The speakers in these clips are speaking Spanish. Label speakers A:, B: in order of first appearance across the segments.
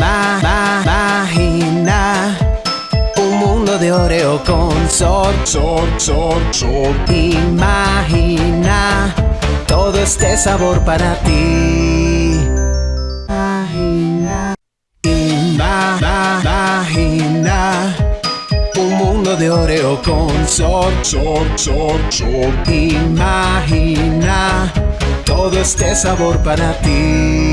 A: Imagina un mundo de Oreo con sol,
B: sol, sol, sol.
A: Imagina todo este sabor para ti. Imagina, imagina un mundo de Oreo con sol,
B: sol, sol, sol.
A: Imagina todo este sabor para ti.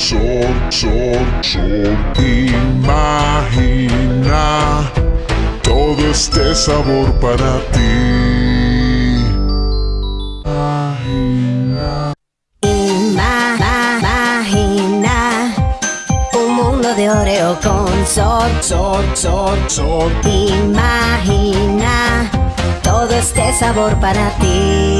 B: Sol, sol, sol. Imagina todo este sabor para ti. Imagina
C: un mundo de Oreo con sol,
A: Sol, sol, sol.
C: Imagina todo este sabor para ti.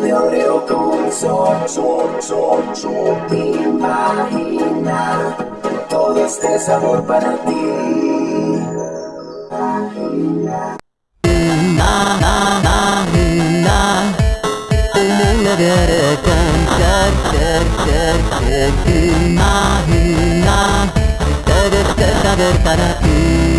A: De Oreo con sol, sol, sol, sol. Imagina todo este sabor para ti. Imagina. Este para ti.